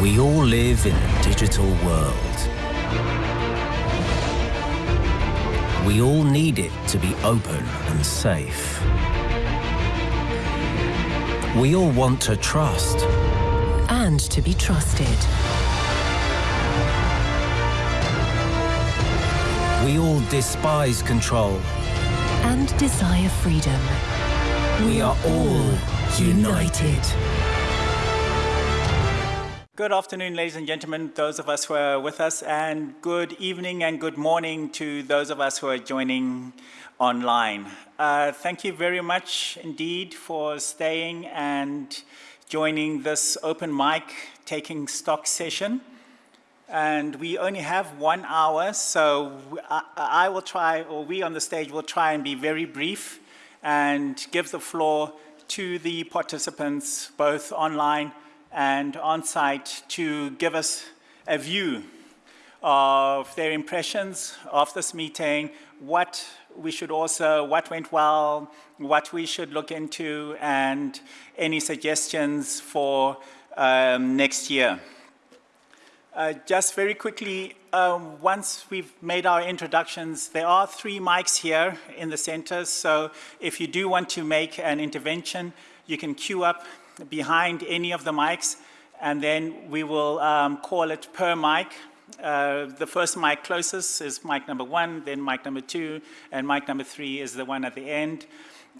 We all live in a digital world. We all need it to be open and safe. We all want to trust. and to be trusted. We all despise control. and desire freedom. We are all united. Good afternoon, ladies and gentlemen, those of us who are with us, and good evening and good morning to those of us who are joining online. Uh, thank you very much indeed for staying and joining this open mic taking stock session. And we only have one hour, so I, I will try, or we on the stage will try and be very brief and give the floor to the participants, both online and on-site, to give us a view of their impressions of this meeting, what we should also, what went well, what we should look into, and any suggestions for um, next year. Uh, just very quickly, um, once we've made our introductions, there are three mics here in the center, so if you do want to make an intervention, you can queue up behind any of the mics, and then we will um, call it per mic. Uh, the first mic closest is mic number one, then mic number two, and mic number three is the one at the end.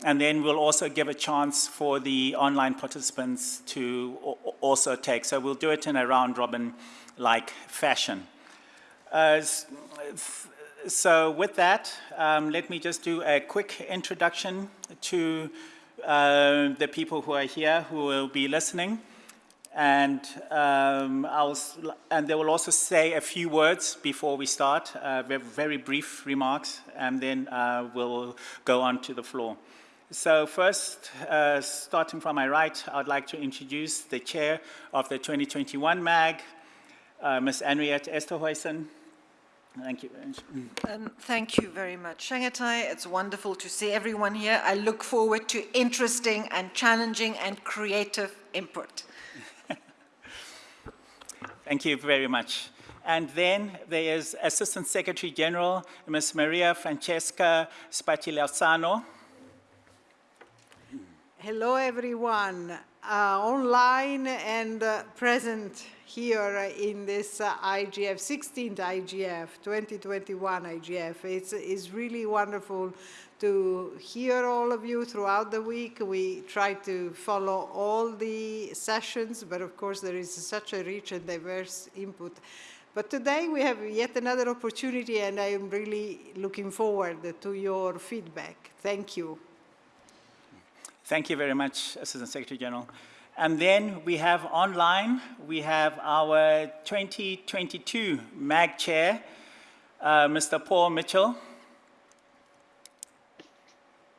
And then we'll also give a chance for the online participants to also take. So we'll do it in a round robin like fashion. Uh, so with that, um, let me just do a quick introduction to uh, the people who are here who will be listening. And, um, I'll, and they will also say a few words before we start, uh, very, very brief remarks, and then uh, we'll go on to the floor. So first, uh, starting from my right, I'd like to introduce the chair of the 2021 MAG, uh, Ms. Anriette Esterhuysen. Thank you. very much. Um, Thank you very much, Chengetai. It's wonderful to see everyone here. I look forward to interesting and challenging and creative input. Thank you very much. And then there is Assistant Secretary General, Ms. Maria Francesca Spatolisano. Hello, everyone, online and uh, present here in this uh, IGF, 16th IGF, 2021 IGF. It's, it's really wonderful to hear all of you throughout the week. We try to follow all the sessions, but of course there is such a rich and diverse input. But today we have yet another opportunity and I am really looking forward to your feedback. Thank you. Thank you very much, Assistant Secretary General. And then we have online, we have our 2022 MAG Chair, uh, Mr. Paul Mitchell.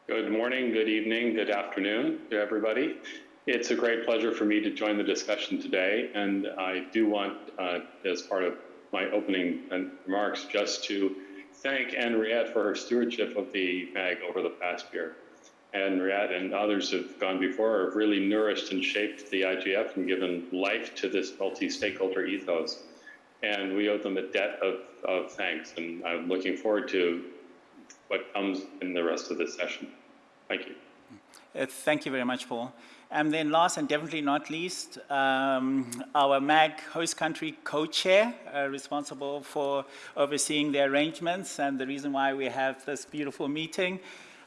Good morning, good evening, good afternoon to everybody. It's a great pleasure for me to join the discussion today, and I do want, uh, as part of my opening remarks, just to thank Anriette for her stewardship of the MAG over the past year. Anriette and others have gone before have really nourished and shaped the IGF and given life to this multi-stakeholder ethos. And we owe them a debt of, of thanks, and I'm looking forward to what comes in the rest of this session. Thank you. Uh, Thank you very much, Paul. And then last and definitely not least, um, our MAG host country co-chair, uh, responsible for overseeing the arrangements and the reason why we have this beautiful meeting,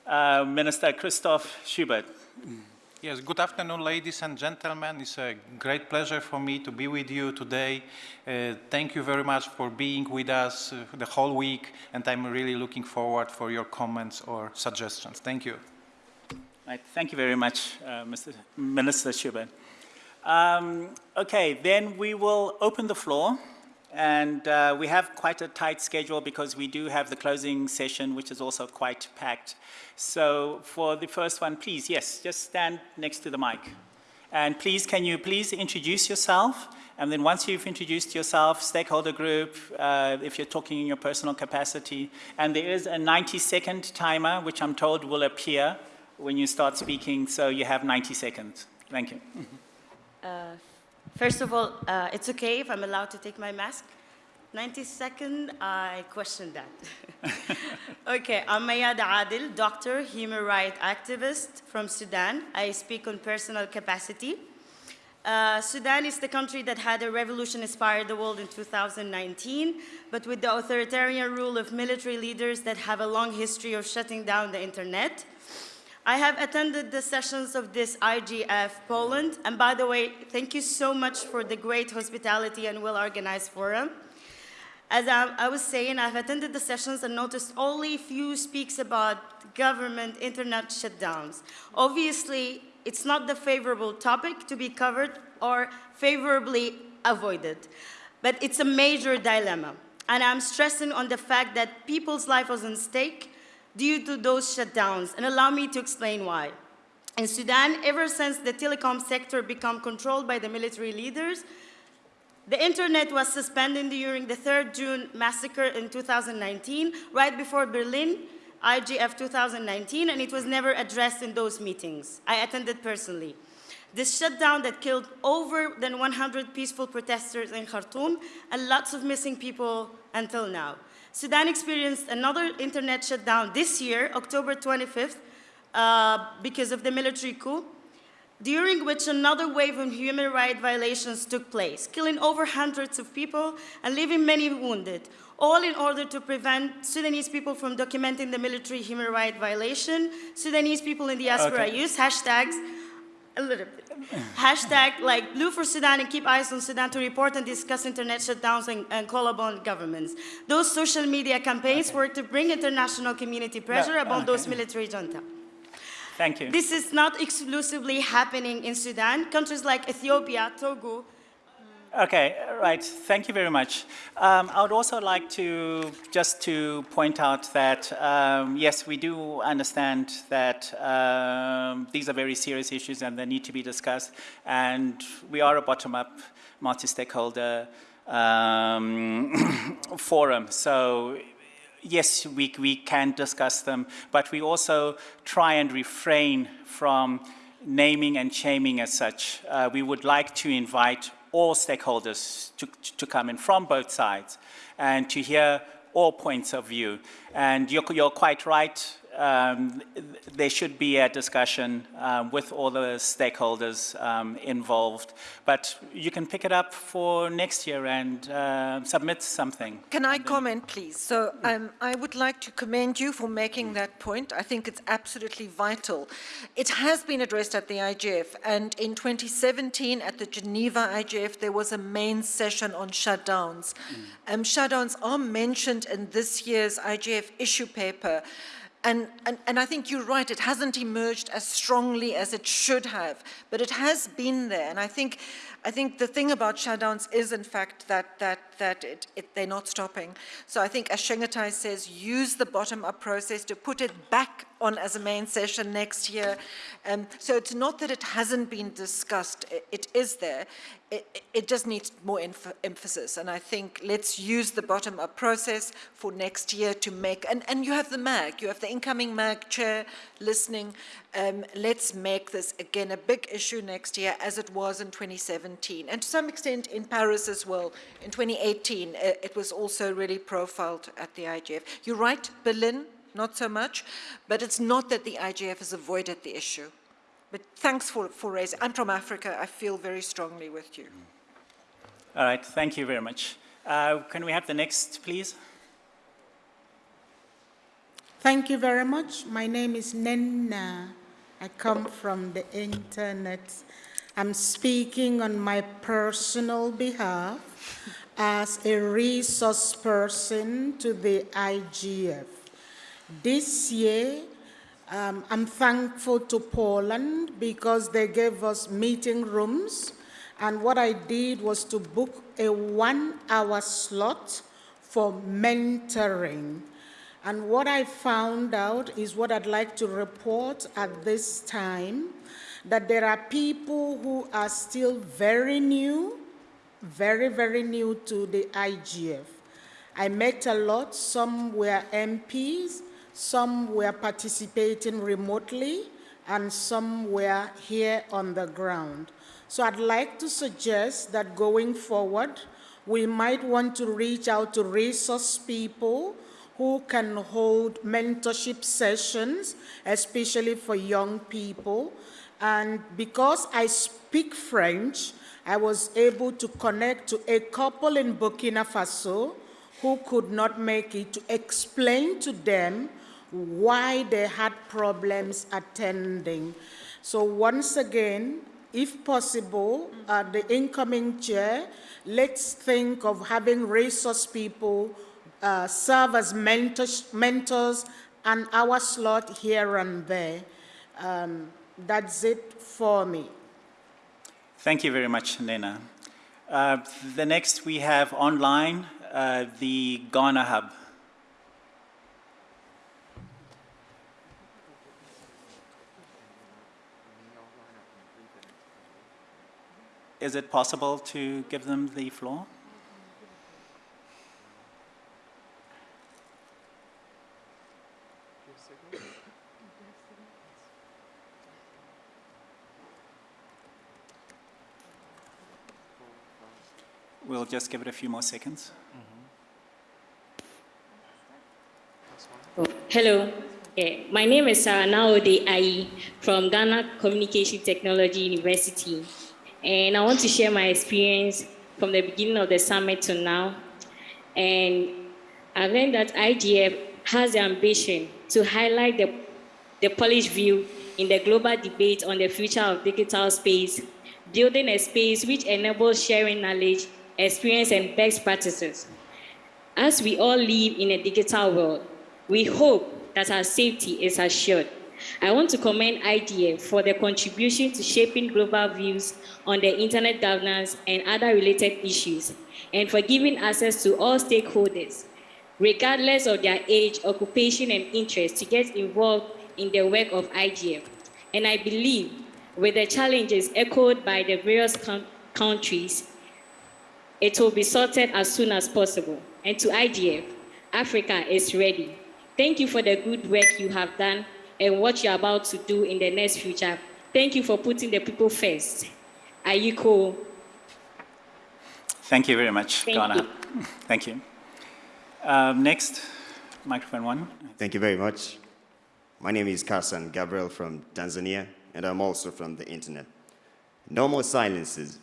uh, Minister Krzysztof Szubert. Yes, good afternoon, ladies and gentlemen. It's a great pleasure for me to be with you today. Uh, thank you very much for being with us uh, the whole week, and I'm really looking forward for your comments or suggestions. Thank you. Right, thank you very much, uh, Mr. Minister Szubert. Um, okay, then we will open the floor. And uh, we have quite a tight schedule because we do have the closing session, which is also quite packed. So for the first one, please, yes, just stand next to the mic. And please, can you please introduce yourself? And then once you've introduced yourself, stakeholder group, uh, if you're talking in your personal capacity. And there is a 90-second timer, which I'm told will appear when you start speaking, so you have 90 seconds. Thank you. Uh, First of all, uh, it's okay if I'm allowed to take my mask. 90 second, I question that. okay, I'm Mayad Adil, doctor, human rights activist from Sudan. I speak on personal capacity. Uh, Sudan is the country that had a revolution inspire the world in 2019, but with the authoritarian rule of military leaders that have a long history of shutting down the internet. I have attended the sessions of this IGF Poland, and by the way, thank you so much for the great hospitality and well-organized forum. As I, I, was saying, I've attended the sessions and noticed only few speaks about government internet shutdowns. Obviously, it's not the favorable topic to be covered or favorably avoided, but it's a major dilemma. And I'm stressing on the fact that people's life was at stake due to those shutdowns, and allow me to explain why. In Sudan, ever since the telecom sector became controlled by the military leaders, the internet was suspended during the 3rd June massacre in 2019, right before Berlin, IGF 2019, and it was never addressed in those meetings. I attended personally. This shutdown that killed over than 100 peaceful protesters in Khartoum and lots of missing people until now. Sudan experienced another internet shutdown this year, October 25th, uh, because of the military coup, during which another wave of human rights violations took place, killing over hundreds of people and leaving many wounded, all in order to prevent Sudanese people from documenting the military human rights violation. Sudanese people in diaspora okay. use hashtags a little bit. Hashtag like Blue for Sudan and keep eyes on Sudan to report and discuss internet shutdowns and, and call upon governments. Those social media campaigns okay. were to bring international community pressure no, upon okay. those military junta. Thank you. This is not exclusively happening in Sudan. Countries like Ethiopia, Togo, Okay, right. Thank you very much. Um, I would also like to just to point out that um, yes, we do understand that um, these are very serious issues and they need to be discussed. And we are a bottom-up, multi-stakeholder um, forum. So yes, we, we can discuss them, but we also try and refrain from naming and shaming as such. Uh, we would like to invite all stakeholders to, to come in from both sides and to hear all points of view. And you're, you're quite right, um, there should be a discussion um, with all the stakeholders um, involved. But you can pick it up for next year and uh, submit something. Can I comment, please? So um, I would like to commend you for making that point. I think it's absolutely vital. It has been addressed at the IGF, and in 2017 at the Geneva IGF, there was a main session on shutdowns. Mm. Um, shutdowns are mentioned in this year's IGF issue paper. And, and, and, I think you're right, it hasn't emerged as strongly as it should have, but it has been there. And I think, I think the thing about shutdowns is, in fact, that, that, that it, it, they're not stopping. So I think, as Chengetai says, use the bottom-up process to put it back on as a main session next year. Um, so it's not that it hasn't been discussed, it, it is there. It, it, just needs more emphasis. And I think let's use the bottom-up process for next year to make, and, and you have the MAG, you have the incoming MAG chair listening. Um, let's make this, again, a big issue next year as it was in 2017. And to some extent in Paris as well. In 2018, uh, it was also really profiled at the IGF. You're right, Berlin, not so much, but it's not that the IGF has avoided the issue. But thanks for, for raising. I'm from Africa. I feel very strongly with you. All right. Thank you very much. Uh, can we have the next, please? Thank you very much. My name is Nnenna. I come from the internet. I'm speaking on my personal behalf as a resource person to the IGF. This year, um, I'm thankful to Poland because they gave us meeting rooms. And what I did was to book a one hour slot for mentoring. And what I found out is what I'd like to report at this time, that there are people who are still very new, very, very new to the IGF. I met a lot, some were MPs, some were participating remotely, and some were here on the ground. So I'd like to suggest that going forward, we might want to reach out to resource people who can hold mentorship sessions, especially for young people. And because I speak French, I was able to connect to a couple in Burkina Faso who could not make it to explain to them why they had problems attending. So once again, if possible, uh, the incoming chair, let's think of having resource people uh, serve as mentors, mentors and our slot here and there. Um, that's it for me. Thank you very much, Nnenna. Uh, the next we have online, uh, the Ghana Hub. Is it possible to give them the floor? We'll just give it a few more seconds. Oh, hello, Eh, my name is Sarah Naode Ayi from Ghana Communication Technology University. And I want to share my experience from the beginning of the summit to now. And I learned that IGF has the ambition to highlight the, the Polish view in the global debate on the future of digital space, building a space which enables sharing knowledge, experience, and best practices. As we all live in a digital world, we hope that our safety is assured. I want to commend IDF for their contribution to shaping global views on the internet governance and other related issues, and for giving access to all stakeholders, regardless of their age, occupation, and interest, to get involved in the work of IGF. And I believe with the challenges echoed by the various countries, it will be sorted as soon as possible. And to IDF, Africa is ready. Thank you for the good work you have done and what you're about to do in the next future. Thank you for putting the people first. Are you cool? Thank you very much, Thank Ghana. you. Thank you. Um, next, microphone one. Thank you very much. My name is Carson Gabriel from Tanzania, and I'm also from the internet. No more silences.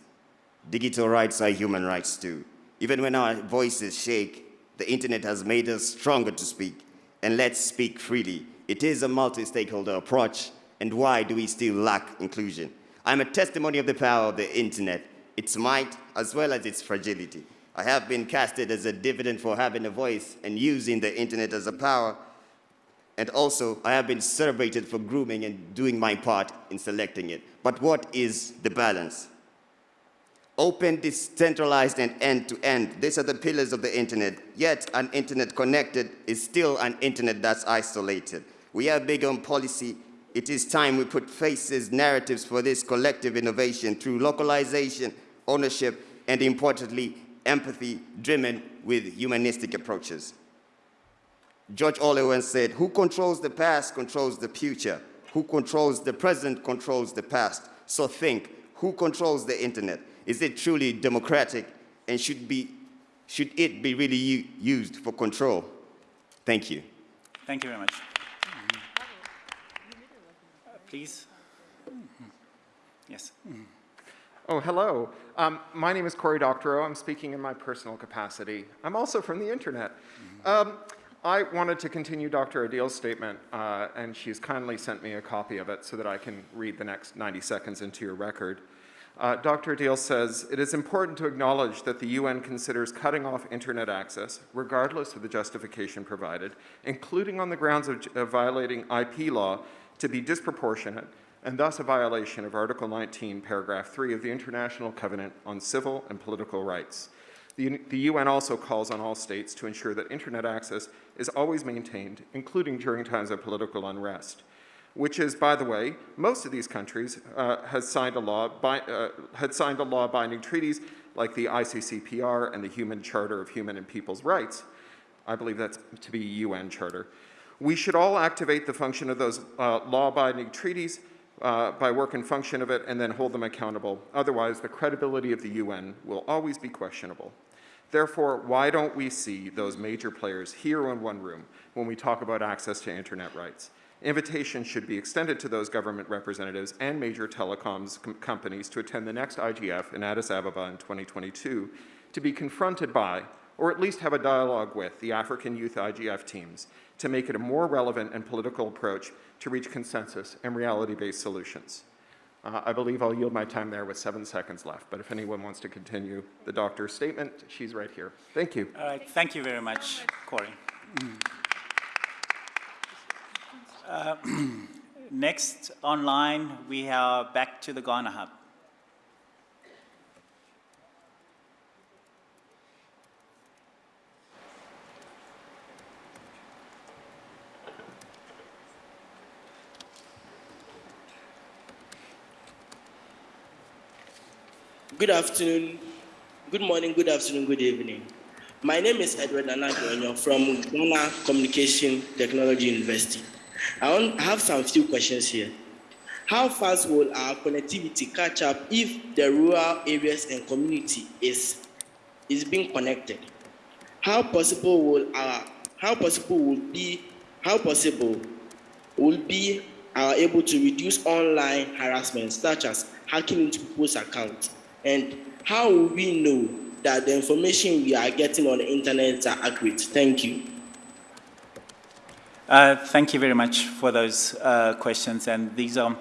Digital rights are human rights too. Even when our voices shake, the internet has made us stronger to speak. And let's speak freely. It is a multi-stakeholder approach, and why do we still lack inclusion? I'm a testimony of the power of the internet, its might as well as its fragility. I have been casted as a dividend for having a voice and using the internet as a power, and also I have been celebrated for grooming and doing my part in selecting it. But what is the balance? Open, decentralized, and end-to-end. -end. These are the pillars of the internet. Yet, an internet connected is still an internet that's isolated. We are big on policy. It is time we put faces, narratives for this collective innovation through localization, ownership, and importantly, empathy driven with humanistic approaches. George Orwell said, who controls the past controls the future. Who controls the present controls the past. So think, who controls the internet? Is it truly democratic and should, be, should it be really used for control? Thank you. Thank you very much. Uh, please. Yes. Oh, hello. Um, my name is Cory Doctorow. I'm speaking in my personal capacity. I'm also from the internet. Um, I wanted to continue Dr. Adil's statement, uh, and she's kindly sent me a copy of it so that I can read the next 90 seconds into your record. Uh, Dr. Adil says, it is important to acknowledge that the UN considers cutting off internet access, regardless of the justification provided, including on the grounds of, of violating IP law, to be disproportionate and thus a violation of Article 19, paragraph 3 of the International Covenant on Civil and Political Rights. The, the, UN also calls on all states to ensure that internet access is always maintained, including during times of political unrest which is, by the way, most of these countries uh, has signed a law by, uh, had signed a law binding treaties like the ICCPR and the Human Charter of Human and People's Rights. I believe that's to be UN charter, We should all activate the function of those uh, law-abiding treaties uh, by work and function of it and then hold them accountable. Otherwise, the credibility of the UN will always be questionable. Therefore, why don't we see those major players here in one room when we talk about access to internet rights? Invitations should be extended to those government representatives and major telecoms com companies to attend the next IGF in Addis Ababa in 2022 to be confronted by, or at least have a dialogue with, the African Youth IGF teams to make it a more relevant and political approach to reach consensus and reality-based solutions. Uh, I believe I'll yield my time there with seven seconds left, but if anyone wants to continue the doctor's statement, she's right here. Thank you. All right, thank you very much, Cory. Uh, next online, we are back to the Ghana Hub. Good afternoon, good morning, good afternoon, good evening. My name is Edward Anagronyo from Ghana Communication Technology University. I, want, I have some few questions here. How fast will our connectivity catch up if the rural areas and community is, is being connected? How possible will our, how possible will be, how possible will be are able to reduce online harassment such as hacking into people's accounts? And how will we know that the information we are getting on the internet are accurate? Thank you. Uh, thank you very much for those uh, questions. And these are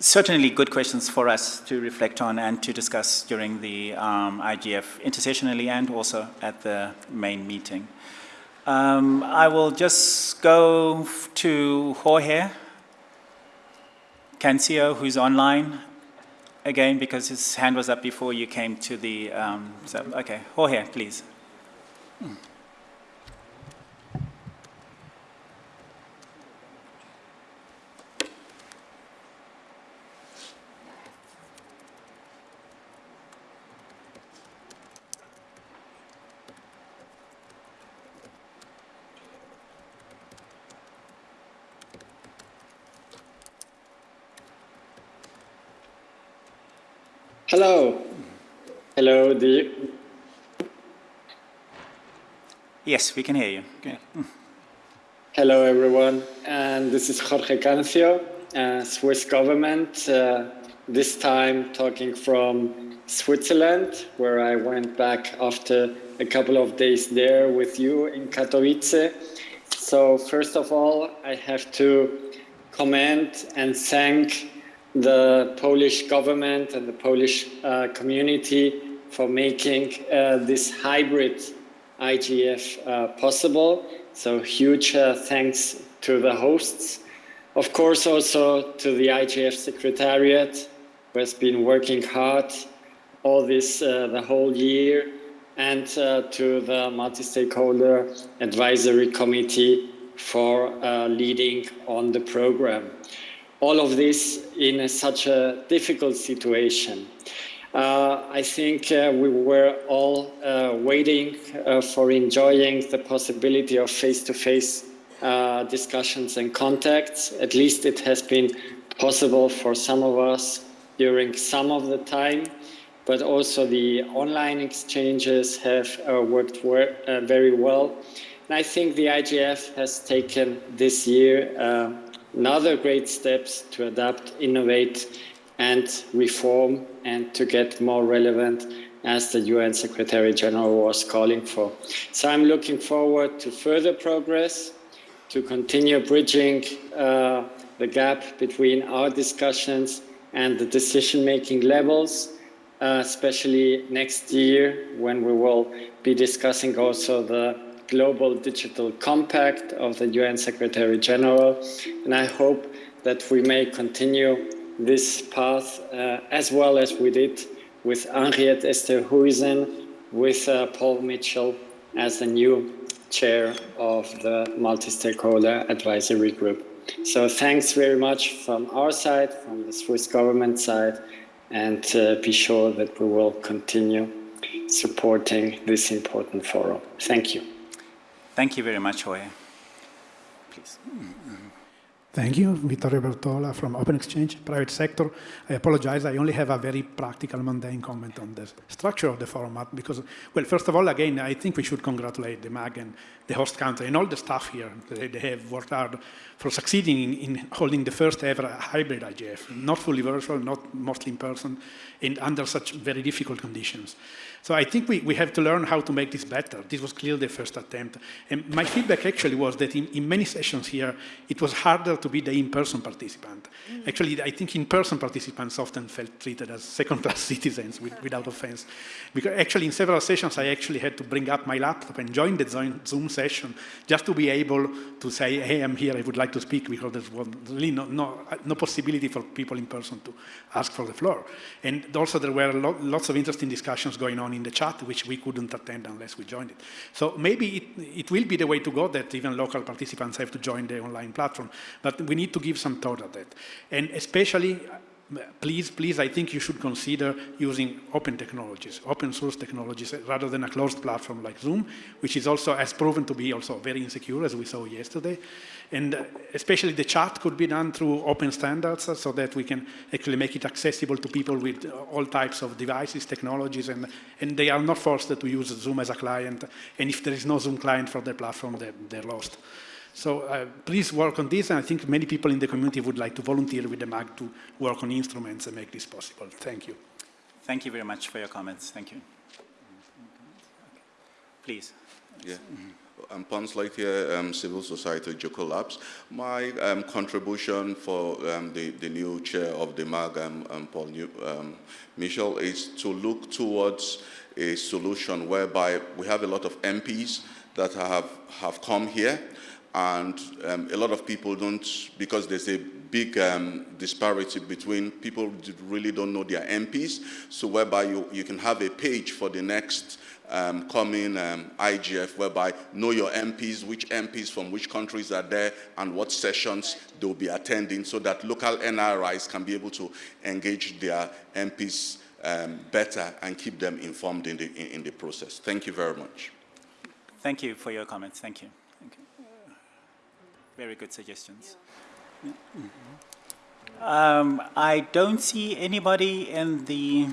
certainly good questions for us to reflect on and to discuss during the um, IGF intersessionally and also at the main meeting. Um, I will just go to Jorge Cancio, who's online, again because his hand was up before you came to the, um, so, okay, Jorge, please. Hello. Hello, do you... Yes, we can hear you. Okay. Hello, everyone. And this is Jorge Cancio, uh, Swiss government, uh, this time talking from Switzerland, where I went back after a couple of days there with you in Katowice. So first of all, I have to comment and thank the Polish government and the Polish uh, community for making uh, this hybrid IGF uh, possible. So huge uh, thanks to the hosts. Of course, also to the IGF Secretariat, who has been working hard all this, uh, the whole year, and uh, to the multi-stakeholder advisory committee for leading on the program all of this in a, such a difficult situation. Uh, I think uh, we were all uh, waiting uh, for enjoying the possibility of face-to-face -face, discussions and contacts. At least it has been possible for some of us during some of the time, but also the online exchanges have uh, worked uh, very well. And I think the IGF has taken this year another great steps to adapt, innovate and reform and to get more relevant as the UN Secretary General was calling for. So I'm looking forward to further progress, to continue bridging uh, the gap between our discussions and the decision-making levels, uh, especially next year when we will be discussing also the Global Digital Compact of the UN Secretary General. And I hope that we may continue this path uh, as well as we did with Anriette Esterhuysen, with uh, Paul Mitchell as the new chair of the multi-stakeholder advisory group. So thanks very much from our side, from the Swiss government side, and uh, be sure that we will continue supporting this important forum. Thank you. Thank you very much, Jorge. please. Thank you, Vittorio Bertola from Open-Xchange, private sector. I apologize, I only have a very practical, mundane comment on the structure of the format because, well, first of all, again, I think we should congratulate the MAG and the host country and all the staff here. They, they have worked hard for succeeding in, in, holding the first ever hybrid IGF, not fully virtual, not mostly in person, and under such very difficult conditions. So I think we, we have to learn how to make this better. This was clearly the first attempt. And my feedback actually was that in, in many sessions here, it was harder to be the in-person participant. Mm. Actually, I think in-person participants often felt treated as second-class citizens with, without offense. Because actually in several sessions, I actually had to bring up my laptop and join the Zoom session just to be able to say, hey, I'm here, I would like to speak, because there was really no, no, no possibility for people in person to ask for the floor. And also there were lo lots of interesting discussions going on in the chat, which we couldn't attend unless we joined it. So maybe it, it will be the way to go that even local participants have to join the online platform, but we need to give some thought at that. And especially, please, please, I think you should consider using open technologies, open source technologies, rather than a closed platform like Zoom, which is also, has proven to be also very insecure, as we saw yesterday. And uh, especially the chat could be done through open standards uh, so that we can actually make it accessible to people with uh, all types of devices, technologies, and, and they are not forced to use Zoom as a client. And if there is no Zoom client for their platform, they're, they're lost. So uh, please work on this, and I think many people in the community would like to volunteer with the MAG to work on instruments and make this possible. Thank you. Thank you very much for your comments. Thank you. Please. Yeah. I'm Pons here, um, Civil Society Joko Labs. My um, contribution for um, the, the new chair of the MAG, um, um, Paul new, um, Michel, is to look towards a solution whereby we have a lot of MPs that have, have come here and um, a lot of people don't, because there's a big um, disparity between people really don't know their MPs, so whereby you, you can have a page for the next um, coming um, IGF, whereby know your MPs, which MPs from which countries are there, and what sessions they'll be attending, so that local NRIs can be able to engage their MPs um, better and keep them informed in the, in, in the process. Thank you very much. Thank you for your comments. Thank you. Thank you. Very good suggestions. Um, I don't see anybody in the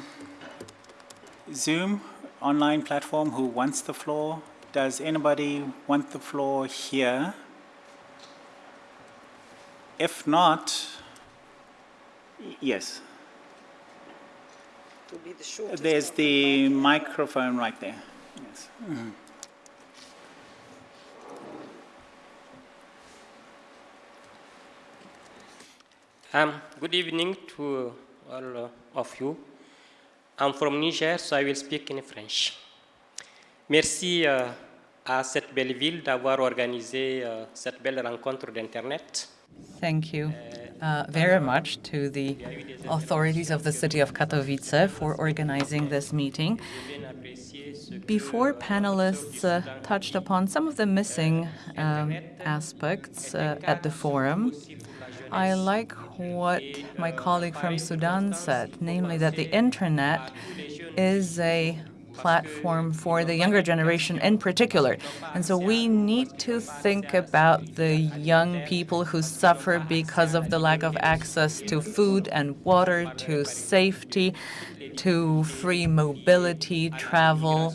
Zoom online platform who wants the floor. Does anybody want the floor here? If not, yes. There's the microphone right there. Yes. Mm -hmm. Um, good evening to all uh, of you. I'm from Niger, so I will speak in French. Merci euh, à cette belle ville d'avoir organisé euh, cette belle rencontre d'Internet. Thank you uh, very much to the authorities of the city of Katowice for organizing this meeting. Before panelists uh, touched upon some of the missing um, aspects uh, at the forum, I like what my colleague from Sudan said, namely that the internet is a platform for the younger generation in particular. And so we need to think about the young people who suffer because of the lack of access to food and water, to safety, to free mobility, travel.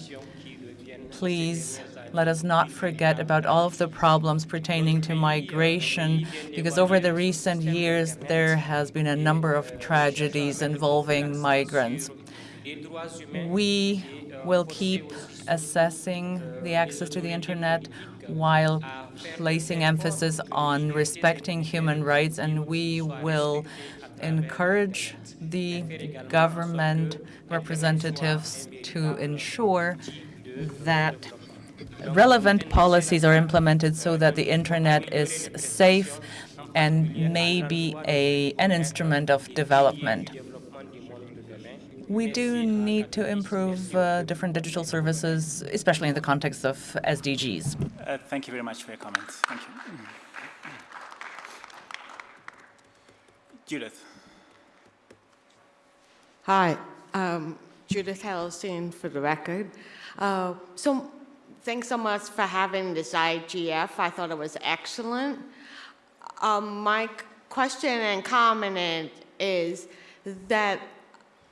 Please let us not forget about all of the problems pertaining to migration, because over the recent years, there has been a number of tragedies involving migrants. We will keep assessing the access to the internet while placing emphasis on respecting human rights, and we will encourage the government representatives to ensure that relevant policies are implemented so that the internet is safe and may be a, an instrument of development. We do need to improve uh, different digital services, especially in the context of SDGs. Uh, thank you very much for your comments. Thank you. Judith. Hi, um, Judith Hellerstein for the record. Uh, so thanks so much for having this IGF. I thought it was excellent. um, my question and comment is that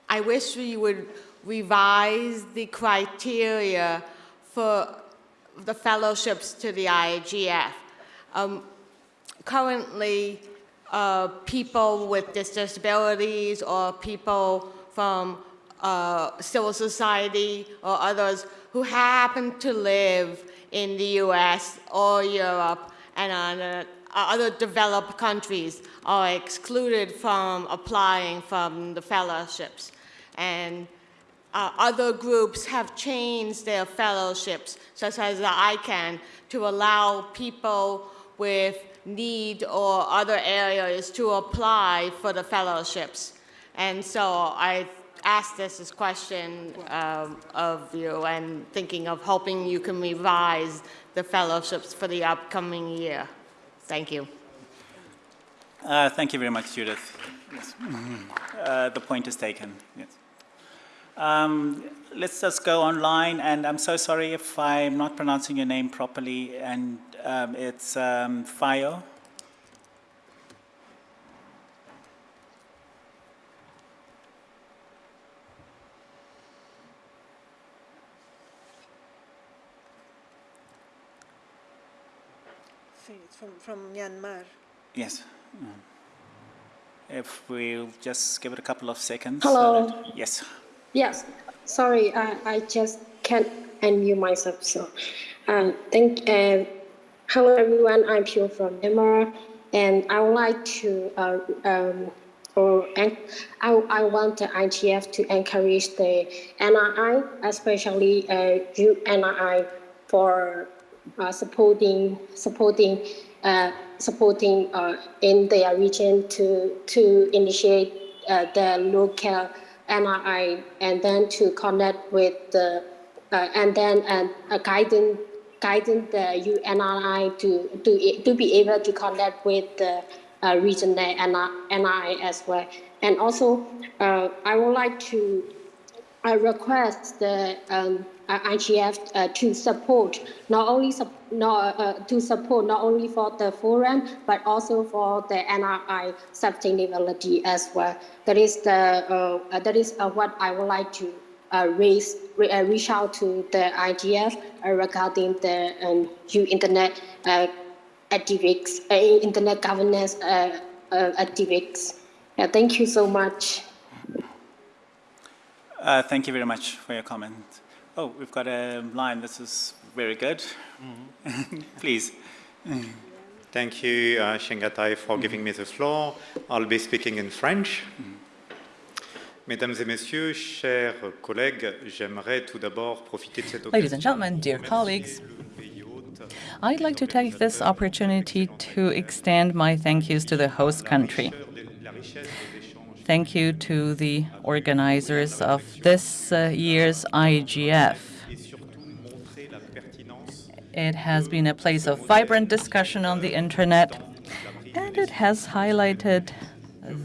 I wish we would revise the criteria for the fellowships to the IGF. Um, currently, uh, people with disabilities or people from uh, civil society or others who happen to live in the US or Europe and other, other developed countries are excluded from applying from the fellowships. And uh, other groups have changed their fellowships, such as the ICANN, to allow people with need or other areas to apply for the fellowships. And so I asked this, question um, of you and thinking of hoping you can revise the fellowships for the upcoming year. Thank you. Uh, thank you very much, Judith. Yes. Uh, the point is taken. Yes. Um, let's just go online, and I'm so sorry if I'm not pronouncing your name properly, and um, it's um, Fayo. It's from, from Myanmar. Yes. Mm. If we'll just give it a couple of seconds. Hello. that- yes. Yes, sorry, I, I just can't unmute myself. So, uh, thank. Uh, hello everyone. I'm Pure from Myanmar, and I would like to. Uh, um, or I, I want the ITF to encourage the NRI, especially uh, you NRI, for uh, supporting supporting uh, supporting uh, in their region to to initiate uh, the local NRI and then to connect with the uh, and then uh, guiding guiding the UNRI to to to be able to connect with the uh, regional NRI as well. And also, uh, I would like to I request the um, uh, IGF uh, to support not only sup- not, uh, to support not only for the forum but also for the NRI sustainability as well. That is the uh, uh, that is uh, what I would like to uh, raise re- uh, reach out to the IGF uh, regarding the um, new internet uh, activists, uh, internet governance uh, uh, activists. Yeah, thank you so much. Uh, thank you very much for your comment. Oh, we've got a line. This is very good. Mm-hmm. Please. Thank you, uh, Chengetai, for mm-hmm. giving me the floor. I'll be speaking in French. Mm-hmm. Mesdames et messieurs, chers collègues, j'aimerais tout d'abord profiter de cette Ladies and gentlemen, dear colleagues, I'd like to take this opportunity to extend my thank yous to the host country. Thank you to the organizers of this uh, year's IGF. It has been a place of vibrant discussion on the internet, and it has highlighted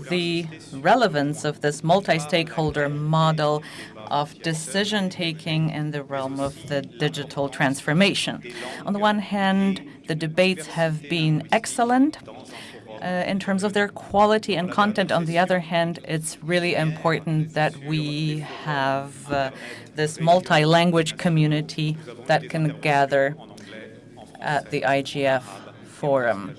the relevance of this multi-stakeholder model of decision-taking in the realm of the digital transformation. On the one hand, the debates have been excellent uh, in terms of their quality and content. On the other hand, it's really important that we have uh, this multi-language community that can gather at the IGF forum.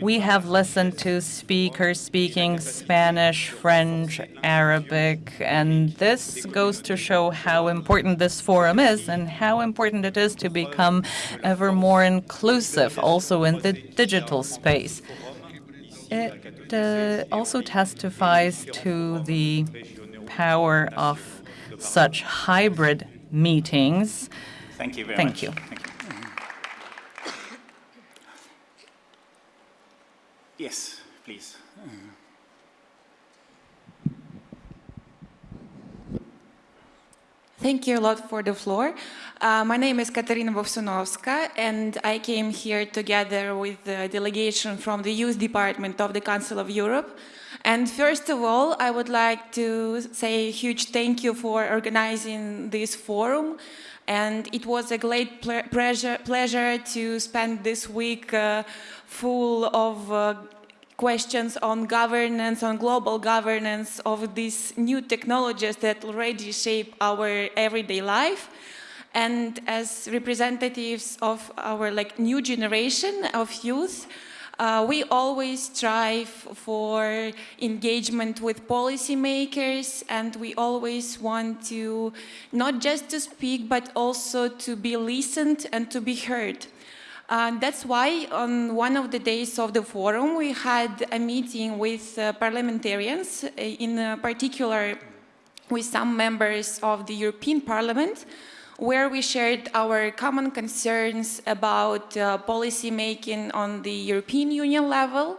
We have listened to speakers speaking Spanish, French, Arabic, and this goes to show how important this forum is and how important it is to become ever more inclusive, also in the digital space. It uh, also testifies to the power of such hybrid meetings. Thank you very Thank much. you. Thank you. Yes, please. Thank you a lot for the floor. Uh, my name is Katerina Vovsunovska, and I came here together with the delegation from the Youth Department of the Council of Europe. And first of all, I would like to say a huge thank you for organizing this forum. And it was a great ple pleasure, pleasure to spend this week uh, full of uh, questions on governance, on global governance of these new technologies that already shape our everyday life. And as representatives of our like new generation of youth, uh, we always strive for engagement with policymakers and we always want to not just to speak but also to be listened and to be heard. Uh, that's why on one of the days of the forum we had a meeting with uh, parliamentarians, uh, in particular with some members of the European Parliament, where we shared our common concerns about uh, policy making on the European Union level.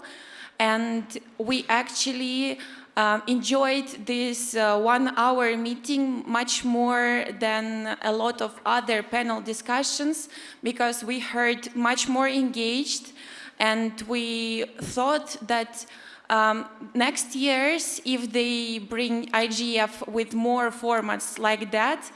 And we actually um, enjoyed this uh, one-hour meeting much more than a lot of other panel discussions because we heard much more engaged and we thought that um, next years, if they bring IGF with more formats like that,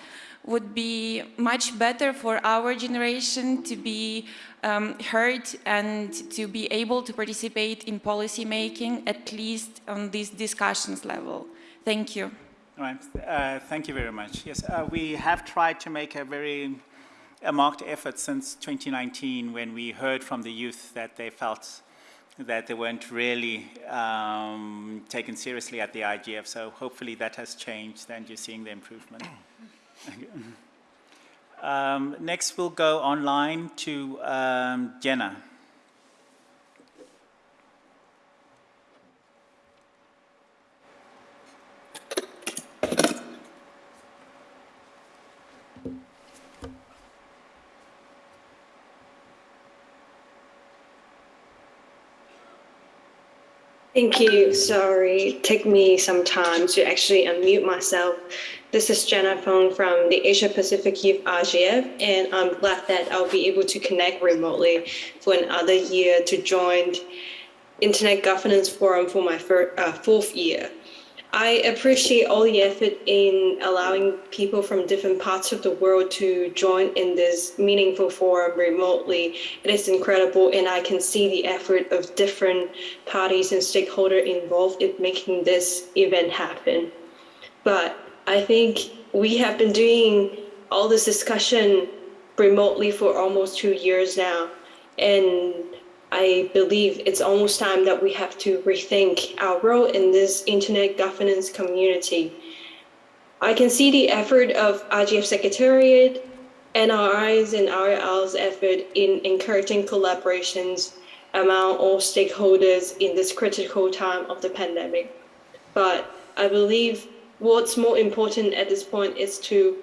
would be much better for our generation to be um, heard and to be able to participate in policy making, at least on this discussions level. Thank you. All right, uh, thank you very much. Yes, uh, we have tried to make a very a marked effort since 2019 when we heard from the youth that they felt that they weren't really um, taken seriously at the IGF. So hopefully that has changed and you're seeing the improvement. Um, next, we'll go online to um, Jenna. Thank you. Sorry, take me some time to actually unmute myself. This is Jenna Fung from the Asia Pacific Youth IGF, and I'm glad that I'll be able to connect remotely for another year to join Internet Governance Forum for my uh, fourth year. I appreciate all the effort in allowing people from different parts of the world to join in this meaningful forum remotely. It is incredible, and I can see the effort of different parties and stakeholders involved in making this event happen. But I think we have been doing all this discussion remotely for almost two years now. And I believe it's almost time that we have to rethink our role in this internet governance community. I can see the effort of IGF Secretariat, NRI's and RL's effort in encouraging collaborations among all stakeholders in this critical time of the pandemic. But I believe what's more important at this point is to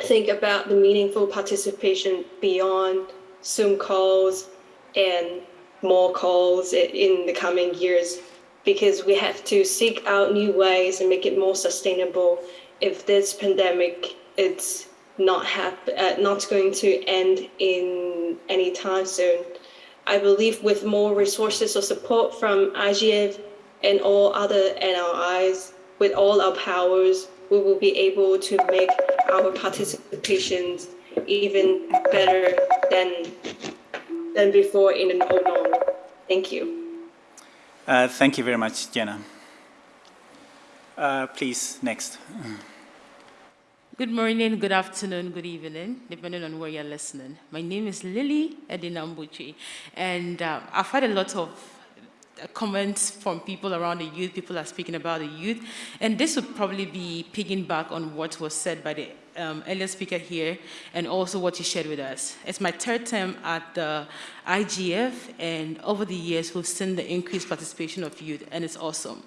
think about the meaningful participation beyond Zoom calls and more calls in the coming years because we have to seek out new ways and make it more sustainable if this pandemic it's not uh, not going to end in any time soon. I believe with more resources or support from IGF and all other NRIs, with all our powers, we will be able to make our participations even better than, than before in an no norm. Thank you. Uh, thank you very much, Jenna. Uh, please, next. Good morning, good afternoon, good evening, depending on where you're listening. My name is Lily Edinam Botsyoe, and uh, I've had a lot of comments from people around the youth. People are speaking about the youth. And this would probably be picking back on what was said by the um, earlier speaker here and also what you shared with us. It's my third term at the IGF, and over the years, we've seen the increased participation of youth, and it's awesome.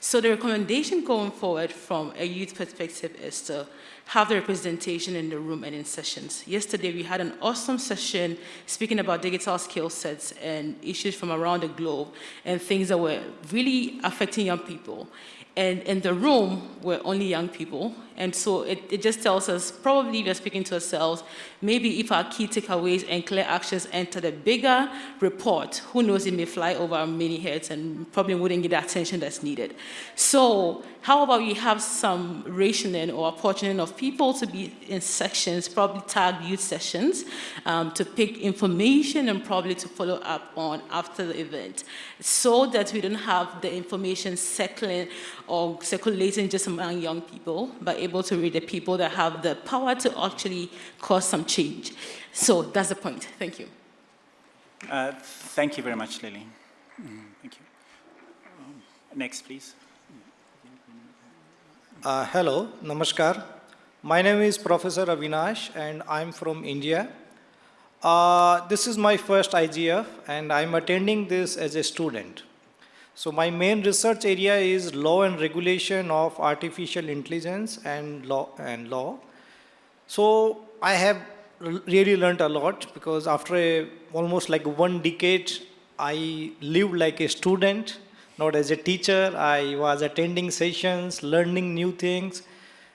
So the recommendation going forward from a youth perspective is to have the representation in the room and in sessions. Yesterday, we had an awesome session speaking about digital skill sets and issues from around the globe and things that were really affecting young people. And in the room were only young people. And so it, it just tells us, probably we're speaking to ourselves, maybe if our key takeaways and clear actions enter the bigger report, who knows, it may fly over many heads and probably wouldn't get the attention that's needed. So how about we have some rationing or apportioning of people to be in sections, probably tagged youth sessions, um, to pick information and probably to follow up on after the event, so that we don't have the information circling or circulating just among young people, but able to read the people that have the power to actually cause some change. So that's the point. Thank you. Uh, thank you very much, Lily. Mm, thank you. Um, next, please. Uh, hello, namaskar. My name is Professor Avinash and I'm from India. Uh, this is my first IGF and I'm attending this as a student. So my main research area is law and regulation of artificial intelligence and law. And law. So I have really learned a lot because after a, almost like one decade, I lived like a student, not as a teacher. I was attending sessions, learning new things.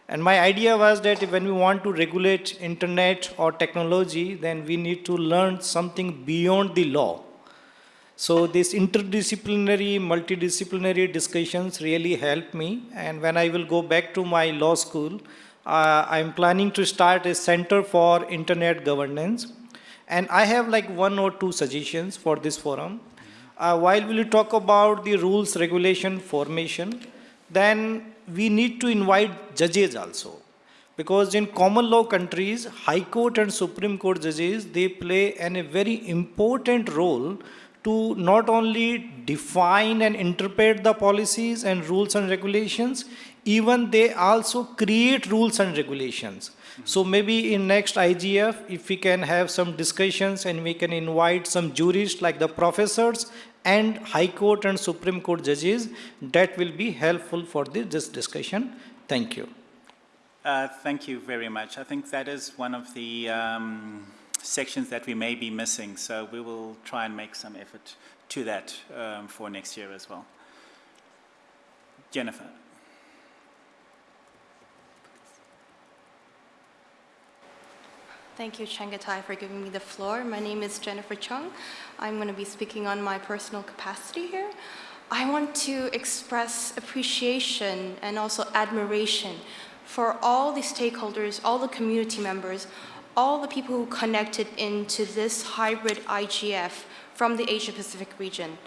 And my idea was that when we want to regulate internet or technology, then we need to learn something beyond the law. So these interdisciplinary, multidisciplinary discussions really help me. And when I will go back to my law school, uh, I'm planning to start a center for internet governance. And I have like one or two suggestions for this forum. Uh, while we talk about the rules, regulation, formation, then we need to invite judges also. Because in common law countries, High Court and Supreme Court judges, they play an, a very important role to not only define and interpret the policies and rules and regulations, even they also create rules and regulations. So maybe in next IGF, if we can have some discussions and we can invite some jurists like the professors and High Court and Supreme Court judges, that will be helpful for this, this discussion. Thank you. Uh, thank you very much. I think that is one of the um, sections that we may be missing. So we will try and make some effort to that um, for next year as well. Jennifer. Thank you, Chengetai, for giving me the floor. My name is Jennifer Chung. I'm going to be speaking on my personal capacity here. I want to express appreciation and also admiration for all the stakeholders, all the community members, all the people who connected into this hybrid IGF from the Asia Pacific region.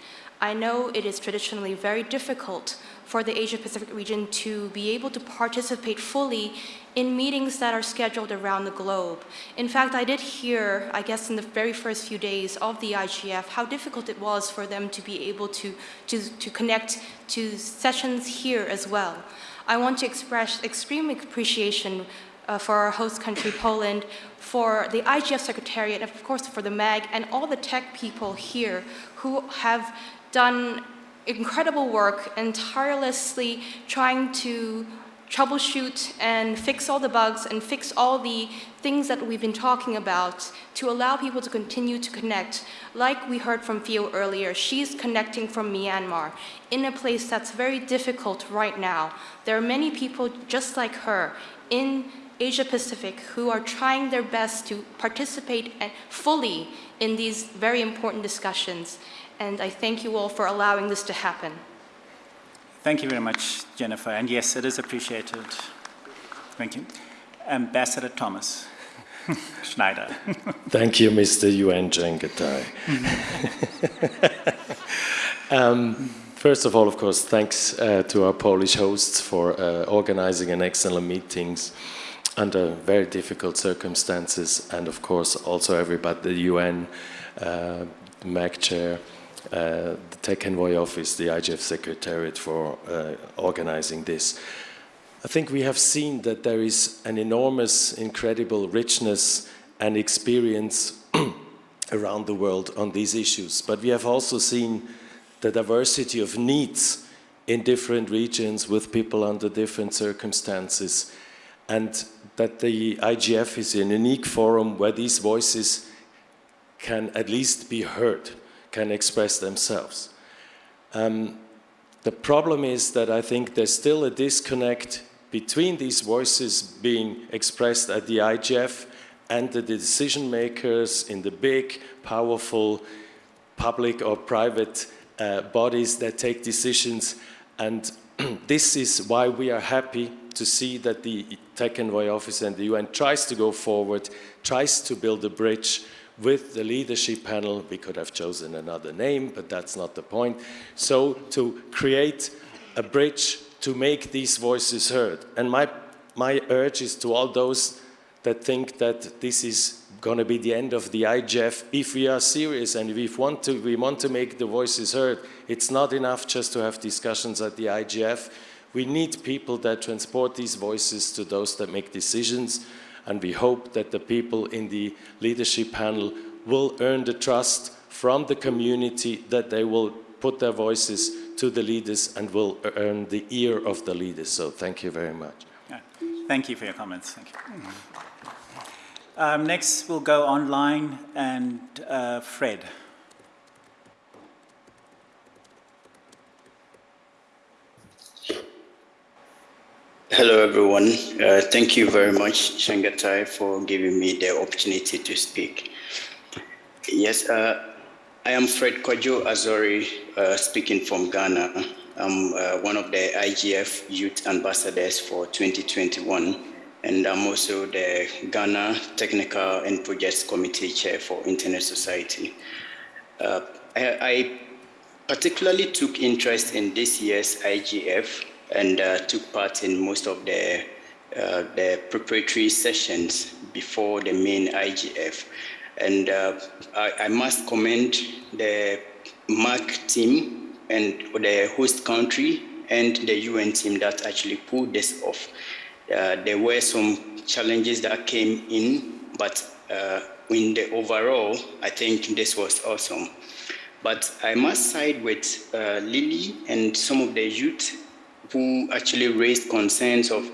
I know it is traditionally very difficult for the Asia Pacific region to be able to participate fully in meetings that are scheduled around the globe. In fact, I did hear, I guess in the very first few days of the IGF, how difficult it was for them to be able to, to, to connect to sessions here as well. I want to express extreme appreciation uh, for our host country, Poland, for the IGF Secretariat, and of course for the MAG, and all the tech people here who have done incredible work and tirelessly trying to troubleshoot and fix all the bugs and fix all the things that we've been talking about to allow people to continue to connect. Like we heard from Theo earlier, she's connecting from Myanmar in a place that's very difficult right now. There are many people just like her in Asia Pacific who are trying their best to participate fully in these very important discussions. And I thank you all for allowing this to happen. Thank you very much, Jennifer. And yes, it is appreciated. Thank you. Ambassador Thomas Schneider. Thank you, Mr. UN Chengetai. um, first of all, of course, thanks uh, to our Polish hosts for uh, organizing an excellent meetings under very difficult circumstances, and of course also everybody, the UN, uh, MAG chair, uh, the Tech Envoy Office, the IGF Secretariat for uh, organizing this. I think we have seen that there is an enormous, incredible richness and experience around the world on these issues. But we have also seen the diversity of needs in different regions with people under different circumstances and that the IGF is a unique forum where these voices can at least be heard, can express themselves. Um, The problem is that I think there's still a disconnect between these voices being expressed at the IGF and the decision makers in the big, powerful public or private uh, bodies that take decisions. And this is why we are happy to see that the Tech Envoy Office and the UN tries to go forward, tries to build a bridge with the leadership panel. We could have chosen another name, but that's not the point. So to create a bridge to make these voices heard. And my, my urge is to all those that think that this is going to be the end of the IGF. If we are serious and if want to, we want to make the voices heard, it's not enough just to have discussions at the IGF. We need people that transport these voices to those that make decisions and we hope that the people in the leadership panel will earn the trust from the community that they will put their voices to the leaders and will earn the ear of the leaders. So thank you very much. Thank you for your comments. Thank you. Um, next, we'll go online and uh, Fred. Hello, everyone. Uh, thank you very much, Chengetai, for giving me the opportunity to speak. Yes, uh, I am Fred Kwajo Azori, uh, speaking from Ghana. I'm uh, one of the IGF Youth Ambassadors for 2021, and I'm also the Ghana Technical and Projects Committee Chair for Internet Society. Uh, I, I particularly took interest in this year's IGF and uh, took part in most of the, uh, the preparatory sessions before the main IGF. And uh, I, I, must commend the MAG team and the host country and the UN team that actually pulled this off. Uh, there were some challenges that came in, but uh, in the overall, I think this was awesome. But I must side with uh, Lily and some of the youth who actually raised concerns of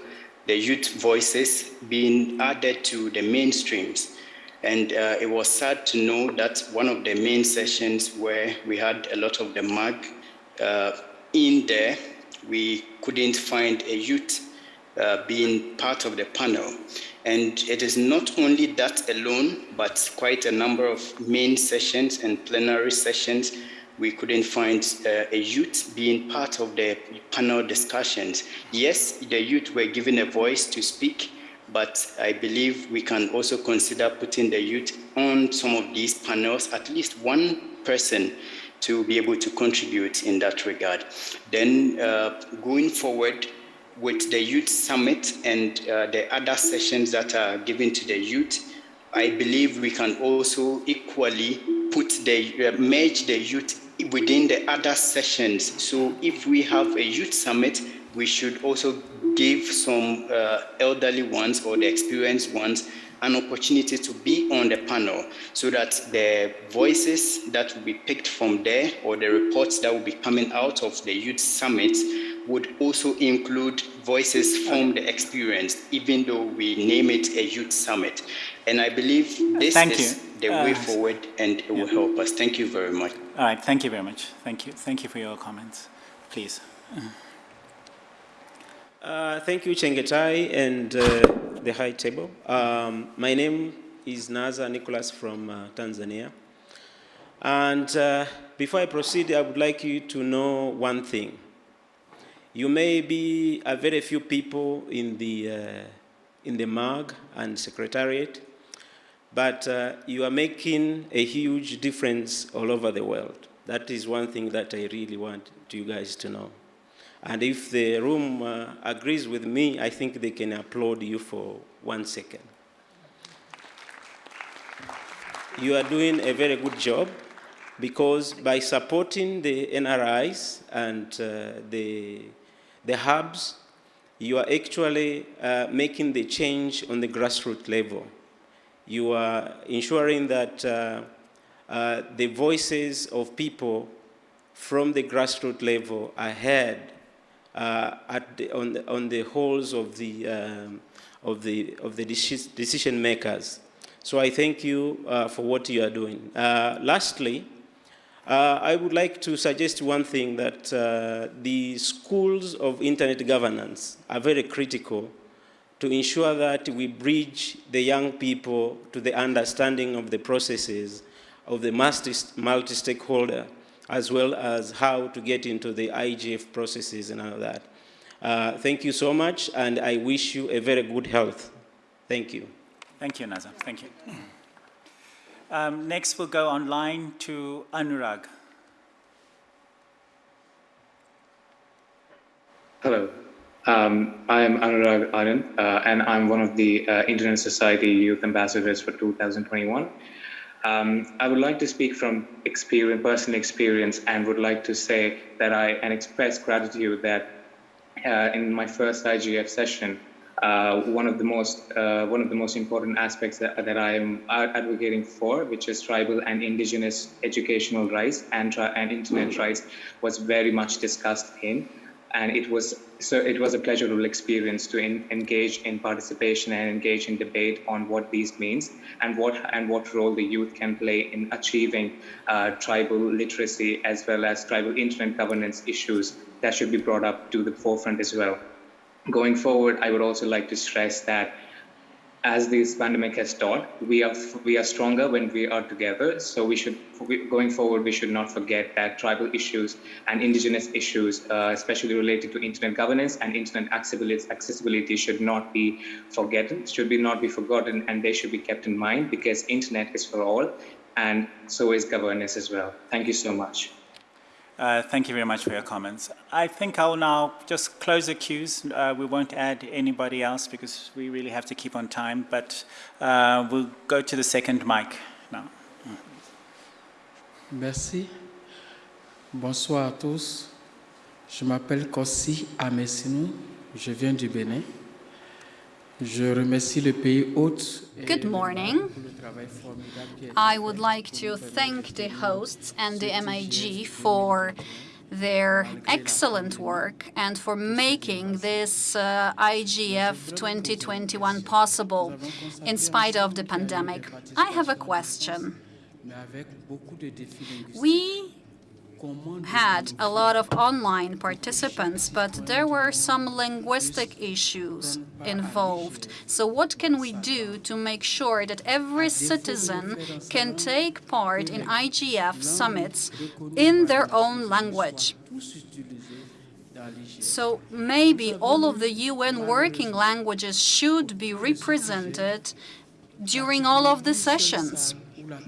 the youth voices being added to the mainstreams. And uh, it was sad to know that one of the main sessions where we had a lot of the MAG uh, in there, we couldn't find a youth uh, being part of the panel. And it is not only that alone, but quite a number of main sessions and plenary sessions we couldn't find uh, a youth being part of the panel discussions. Yes, the youth were given a voice to speak, but I believe we can also consider putting the youth on some of these panels, at least one person to be able to contribute in that regard. Then uh, going forward with the youth summit and uh, the other sessions that are given to the youth, I believe we can also equally put the uh, merge the youth within the other sessions. So if we have a youth summit, we should also give some uh, elderly ones or the experienced ones an opportunity to be on the panel so that the voices that will be picked from there or the reports that will be coming out of the youth summit would also include voices from the experience, even though we name it a youth summit. And I believe this Thank is you. the Uh, way forward and it will help us. Thank you very much. All right, thank you very much. Thank you. Thank you for your comments. Please. Uh, thank you, Chengetai and uh, the High Table. Um, my name is Nazar Nicholas from uh, Tanzania. And uh, before I proceed, I would like you to know one thing. You may be a very few people in the, uh, in the MAG and Secretariat, but uh, you are making a huge difference all over the world. That is one thing that I really want you guys to know. And if the room uh, agrees with me, I think they can applaud you for one second. You are doing a very good job because by supporting the NRIs and uh, the, the hubs, you are actually uh, making the change on the grassroots level. You are ensuring that uh, uh, the voices of people from the grassroots level are heard uh, the, on, the, on the halls of the, um, of the, of the decision makers. So I thank you uh, for what you are doing. Uh, lastly, Uh, I would like to suggest one thing that uh, the schools of internet governance are very critical to ensure that we bridge the young people to the understanding of the processes of the multi-stakeholder, as well as how to get into the IGF processes and all that. Uh, thank you so much, and I wish you a very good health. Thank you. Thank you, Nazar. Thank you. Um, next, we'll go online to Anurag. Hello. Um, I am Anurag Anand, uh, and I'm one of the uh, Internet Society Youth Ambassadors for 2021. Um, I would like to speak from experience, personal experience and would like to say that I and express gratitude that uh, in my first IGF session, uh, one of the most uh, one of the most important aspects that, that I am advocating for, which is tribal and indigenous educational rights and, and internet rights, was very much discussed in and it was so it was a pleasurable experience to in, engage in participation and engage in debate on what these means and what and what role the youth can play in achieving uh, tribal literacy as well as tribal internet governance issues that should be brought up to the forefront as well. Going forward, I would also like to stress that as this pandemic has taught, we are we are stronger when we are together. So we should, going forward, we should not forget that tribal issues and indigenous issues, uh, especially related to internet governance and internet accessibility, accessibility, should not be forgotten. Should be not be forgotten, and they should be kept in mind because internet is for all, and so is governance as well. Thank you so much. Uh, thank you very much for your comments. I think I'll now just close the queues. Uh, we won't add anybody else because we really have to keep on time, but uh, we'll go to the second mic now. Merci. Bonsoir à tous. Je m'appelle Kossi Amessinou. Je viens du Bénin. Je remercie le pays hôte. Good morning. I would like to thank the hosts and the MAG for their excellent work and for making this uh, IGF 2021 possible in spite of the pandemic. I have a question. We had a lot of online participants, but there were some linguistic issues involved. So what can we do to make sure that every citizen can take part in IGF summits in their own language? So maybe all of the UN working languages should be represented during all of the sessions.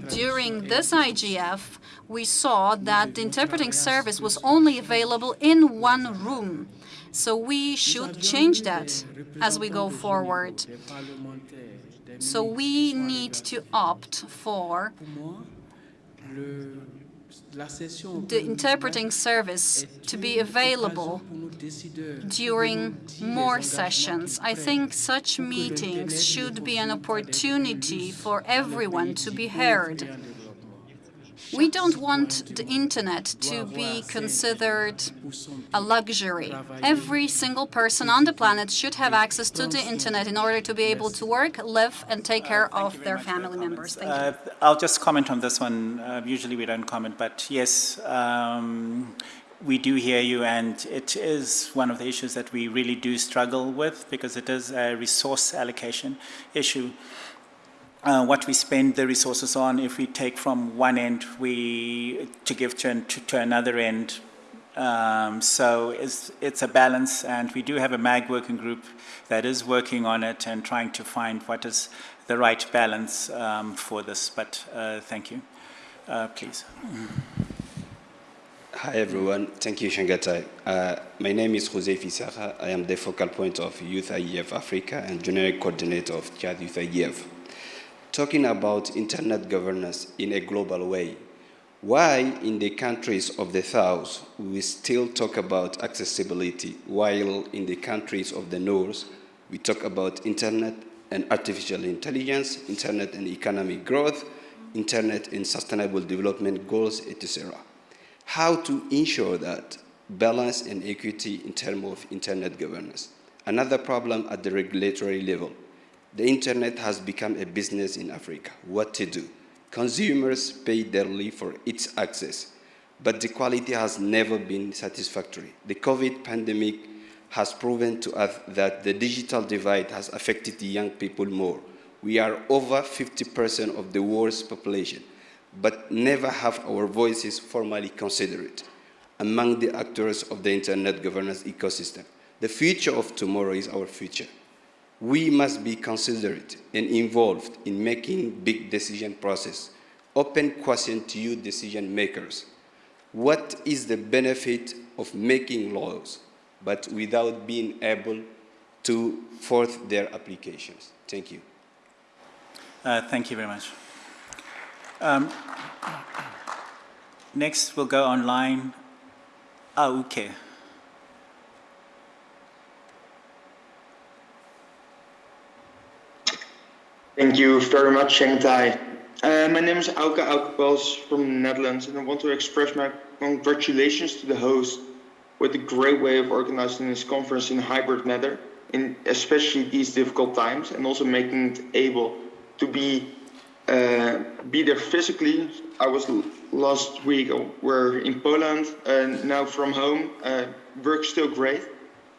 During this IGF, we saw that the interpreting service was only available in one room. So we should change that as we go forward. So we need to opt for the interpreting service to be available during more sessions. I think such meetings should be an opportunity for everyone to be heard. We don't want the internet to be considered a luxury. Every single person on the planet should have access to the internet in order to be able to work, live, and take care of their family members. Thank. Uh, I'll just comment on this one. Uh, usually we don't comment, but yes, um, we do hear you, and it is one of the issues that we really do struggle with because it is a resource allocation issue uh, what we spend the resources on, if we take from one end we to give to, to, to another end. Um, so it's, it's a balance, and we do have a MAG working group that is working on it and trying to find what is the right balance um, for this. But uh, thank you. Uh, please. Hi everyone, thank you Chengetai. Uh, my name is Jose Fisara. I am the focal point of Youth IGF Africa and generic coordinator of Chad Youth IGF talking about internet governance in a global way. Why in the countries of the South we still talk about accessibility, while in the countries of the North we talk about internet and artificial intelligence, internet and economic growth, internet and sustainable development goals, etc. How to ensure that balance and equity in terms of internet governance. Another problem at the regulatory level. The internet has become a business in Africa. What to do? Consumers pay dearly for its access. but the quality has never been satisfactory. The COVID pandemic has proven to us that the digital divide has affected the young people more. We are over 50% of the world's population, but never have our voices formally considered among the actors of the internet governance ecosystem. The future of tomorrow is our future. We must be considerate and involved in making big decision process. Open question to you decision makers. What is the benefit of making laws? but without being able to force their applications. Thank you. Uh, thank you very much. Um, next, we'll go online. Auke. Thank you very much, Chengetai. Uh, my name is Auke Aukepels from the Netherlands, and I want to express my congratulations to the host with the great way of organizing this conference in hybrid manner, in especially these difficult times, and also making it able to be uh, be there physically. I was last week. Uh, we're in Poland, and now from home. Uh, work's still great,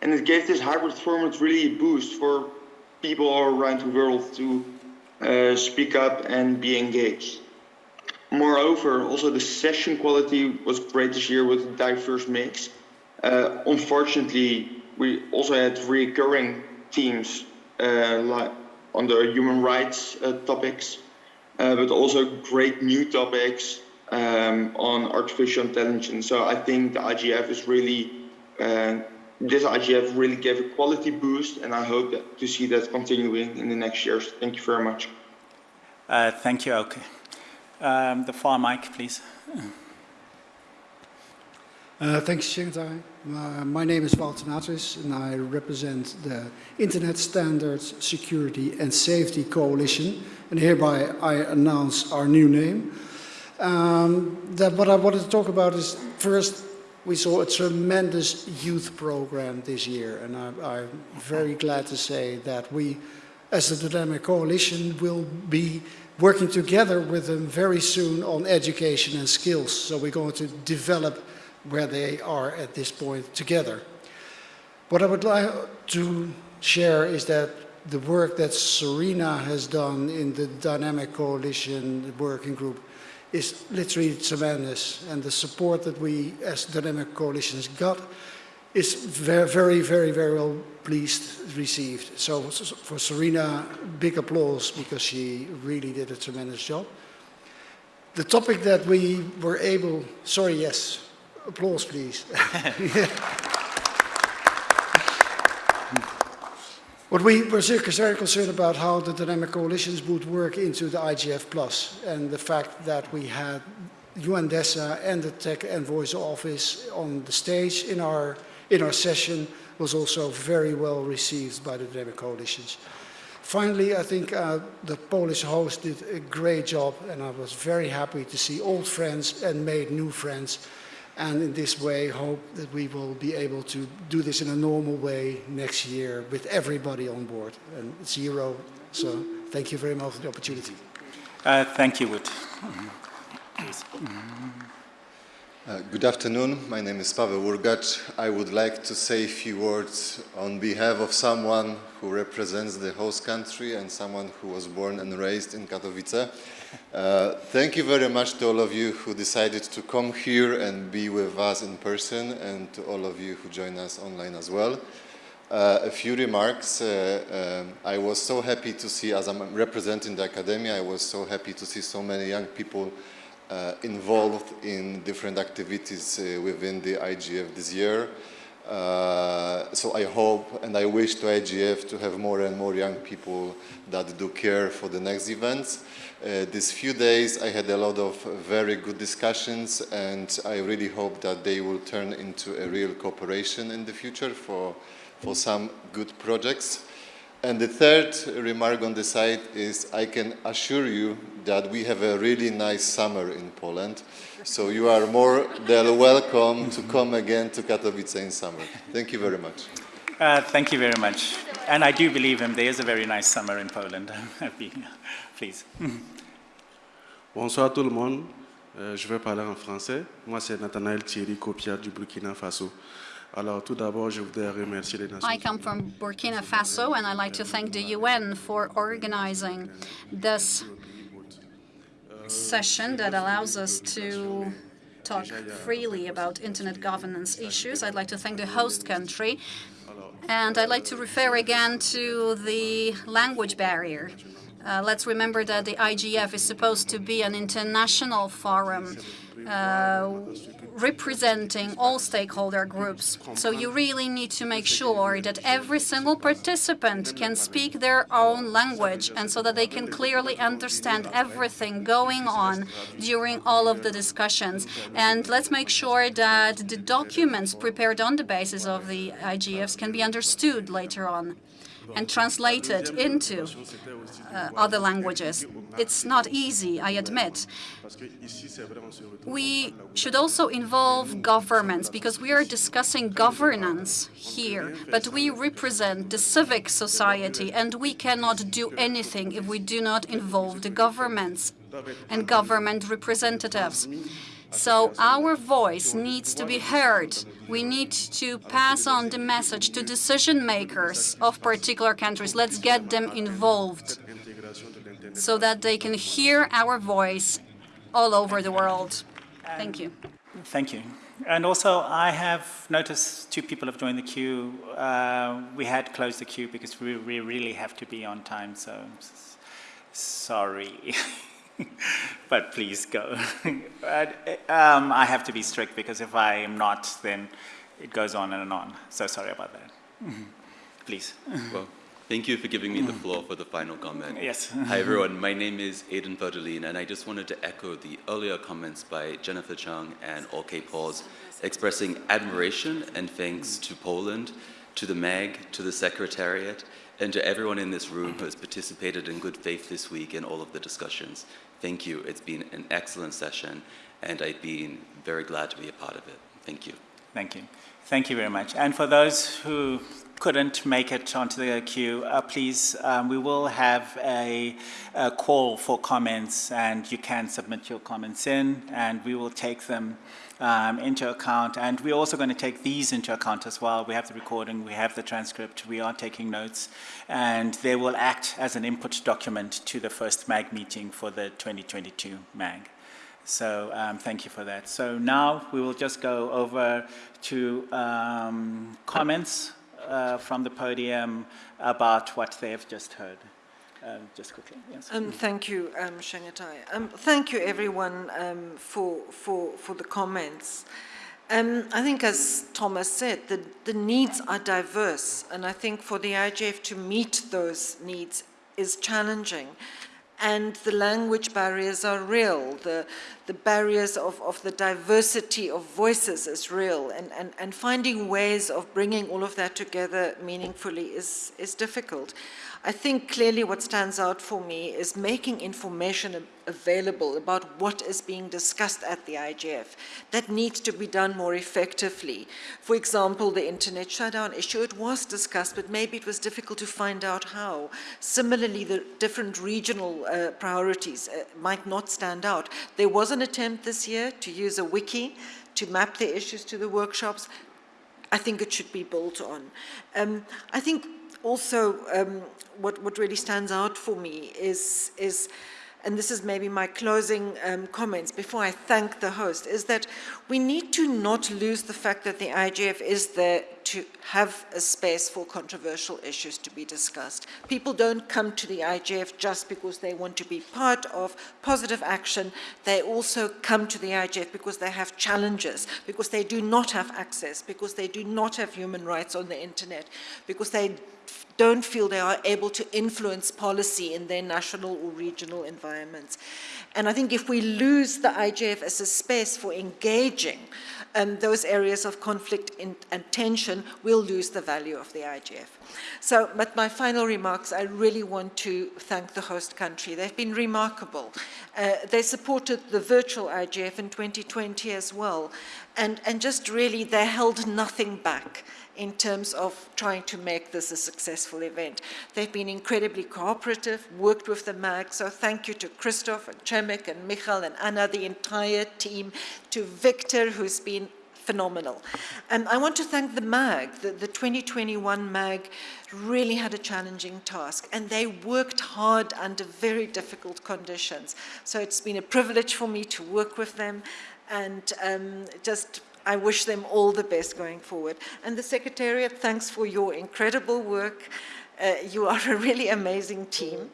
and it gave this hybrid format really a boost for people all around the world to uh, speak up and be engaged. Moreover, also the session quality was great this year with a diverse mix. Uh, unfortunately, we also had recurring themes uh, like on the human rights uh, topics, uh, but also great new topics um, on artificial intelligence. So I think the IGF is really, uh, this IGF really gave a quality boost, and I hope that, to see that continuing in the next years. Thank you very much. Uh, thank you, Auke. Um, the far mic, please. Uh, thanks, Chengetai. Uh, my name is Wout de Natris, and I represent the Internet Standards Security and Safety Coalition, and hereby I announce our new name. Um, that what I wanted to talk about is first, we saw a tremendous youth program this year, and I, I'm very glad to say that we, as the Dynamic Coalition, will be working together with them very soon on education and skills. So we're going to develop where they are at this point together. What I would like to share is that the work that Serena has done in the Dynamic Coalition working group is literally tremendous. And the support that we as Dynamic Coalitions got is very, very, very, very well pleased received. So for Serena, big applause because she really did a tremendous job. The topic that we were able, sorry, yes, Applause, please. what we were very concerned about how the dynamic coalitions would work into the IGF Plus and the fact that we had UNDESA and the Tech Envoy's Office on the stage in our, in our session was also very well received by the dynamic coalitions. Finally, I think uh, the Polish host did a great job and I was very happy to see old friends and made new friends and in this way hope that we will be able to do this in a normal way next year with everybody on board and zero. So thank you very much for the opportunity. Uh, thank you, Wout. Uh, good afternoon. My name is Pavel Urgacz. I would like to say a few words on behalf of someone who represents the host country and someone who was born and raised in Katowice. Uh, thank you very much to all of you who decided to come here and be with us in person and to all of you who join us online as well. Uh, a few remarks. Uh, um, I was so happy to see, as I'm representing the academia, I was so happy to see so many young people uh, involved in different activities uh, within the IGF this year. Uh, so I hope and I wish to IGF to have more and more young people that do care for the next events. Uh, these few days I had a lot of very good discussions and I really hope that they will turn into a real cooperation in the future for, for some good projects. And the third remark on the side is I can assure you that we have a really nice summer in Poland. So you are more than welcome to come again to Katowice in summer. Thank you very much. Uh, thank you very much. And I do believe him, there is a very nice summer in Poland. Please. Bonsoir tout le monde. Euh, je vais parler en français. Moi, c'est Nathanaël Thierry Copia du Burkina Faso. Alors, tout d'abord, je voudrais remercier les Nations I come from Burkina Faso, and I'd like to thank the UN for organizing this session that allows us to talk freely about internet governance issues. I'd like to thank the host country, and I'd like to refer again to the language barrier. Uh, let's remember that the IGF is supposed to be an international forum uh, representing all stakeholder groups. So you really need to make sure that every single participant can speak their own language and so that they can clearly understand everything going on during all of the discussions. And let's make sure that the documents prepared on the basis of the IGFs can be understood later on and translated into uh, other languages. It's not easy, I admit. We should also involve governments because we are discussing governance here, but we represent the civic society and we cannot do anything if we do not involve the governments and government representatives. So our voice needs to be heard. We need to pass on the message to decision makers of particular countries. Let's get them involved so that they can hear our voice all over the world. Thank you. Thank you. And also, I have noticed two people have joined the queue. Uh, we had closed the queue because we, we really have to be on time, so sorry. but please go. um, I have to be strict because if I am not, then it goes on and on. So sorry about that. Please. Well, thank you for giving me the floor for the final comment. Yes. Hi, everyone. My name is Ayden Férdeline, and I just wanted to echo the earlier comments by Jennifer Chung and Auke Pals, expressing admiration and thanks to Poland, to the MAG, to the Secretariat, and to everyone in this room who has participated in good faith this week in all of the discussions. Thank you. It's been an excellent session, and I've been very glad to be a part of it. Thank you. Thank you. Thank you very much. And for those who couldn't make it onto the queue, uh, please, um, we will have a, a, call for comments, and you can submit your comments in, and we will take them um, into account. And we're also going to take these into account as well. We have the recording, we have the transcript, we are taking notes, and they will act as an input document to the first MAG meeting for the 2022 MAG. So um, thank you for that. So now we will just go over to um, comments uh, from the podium about what they have just heard. Um, just quickly, yes. Um, thank you, um, Chengetai. Um, thank you, everyone, um, for, for, for the comments. Um, I think, as Thomas said, the, the needs are diverse, and I think for the IGF to meet those needs is challenging and the language barriers are real. The, the barriers of, of the diversity of voices is real, and, and, and finding ways of bringing all of that together meaningfully is, is difficult. I think clearly what stands out for me is making information available about what is being discussed at the IGF. That needs to be done more effectively. For example, the internet shutdown issue, it was discussed, but maybe it was difficult to find out how. Similarly, the different regional uh, priorities uh, might not stand out. There was an attempt this year to use a wiki to map the issues to the workshops. I think it should be built on. Um, I think also um, what, what really stands out for me is, is and this is maybe my closing um, comments before I thank the host, is that we need to not lose the fact that the IGF is there to have a space for controversial issues to be discussed. People don't come to the IGF just because they want to be part of positive action. They also come to the IGF because they have challenges, because they do not have access, because they do not have human rights on the internet, because they don't feel they are able to influence policy in their national or regional environments. And I think if we lose the IGF as a space for engaging um, those areas of conflict in, and tension, we'll lose the value of the IGF. So, but my final remarks, I really want to thank the host country. They've been remarkable. Uh, they supported the virtual IGF in 2020 as well. And, and just really, they held nothing back in terms of trying to make this a successful event. They've been incredibly cooperative, worked with the MAG, so thank you to Krzysztof and Chemek and Michal and Anna, the entire team, to Victor, who's been phenomenal. And I want to thank the MAG, the, the 2021 MAG really had a challenging task and they worked hard under very difficult conditions. So it's been a privilege for me to work with them and um, just I wish them all the best going forward. And the Secretariat, thanks for your incredible work. Uh, you are a really amazing team.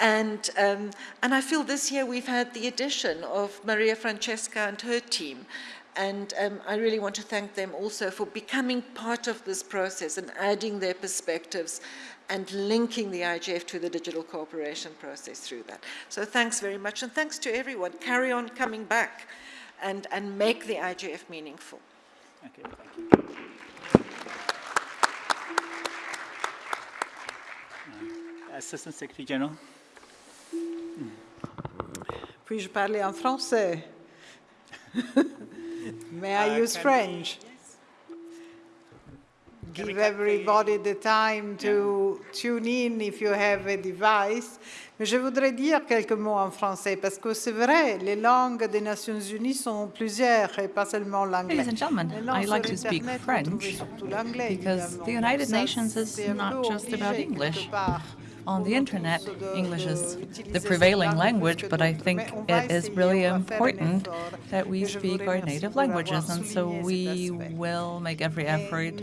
And, um, and I feel this year we've had the addition of Maria Francesca and her team. And um, I really want to thank them also for becoming part of this process and adding their perspectives and linking the IGF to the digital cooperation process through that. So thanks very much, and thanks to everyone. Carry on coming back and, and make the IGF meaningful. Okay, thank you. Uh, Assistant Secretary General. Puis-je parler en français? May I Uh, use can French? Give everybody the time to tune in if you have a device. Mais je voudrais dire quelques mots en français parce que c'est vrai, les langues des Nations Unies sont plusieurs et pas seulement l'anglais. Ladies and gentlemen, I like to speak Internet, vous trouvez French because the United Nations is c'est un peu not just about English. On the internet, English is the prevailing language, but I think it is really important that we speak our native languages, and so we will make every effort